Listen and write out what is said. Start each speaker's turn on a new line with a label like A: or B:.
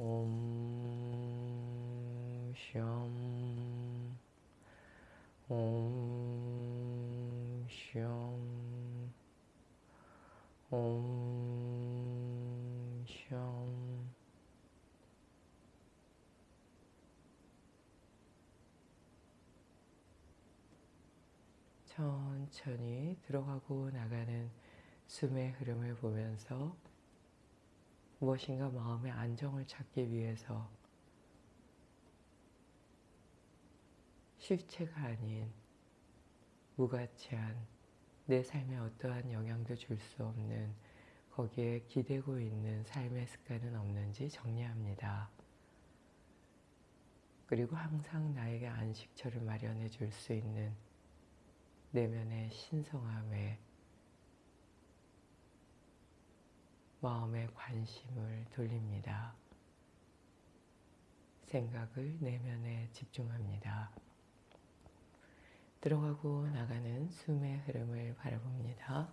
A: 옴, 솨, 옴, 솨, 옴, 솨. 천천히 들어가고 나가는 숨의 흐름을 보면서 무엇인가 마음의 안정을 찾기 위해서 실체가 아닌 무가치한 내 삶에 어떠한 영향도 줄 수 없는 거기에 기대고 있는 삶의 습관은 없는지 정리합니다. 그리고 항상 나에게 안식처를 마련해 줄 수 있는 내면의 신성함에 마음의 관심을 돌립니다. 생각을 내면에 집중합니다. 들어가고 나가는 숨의 흐름을 바라봅니다.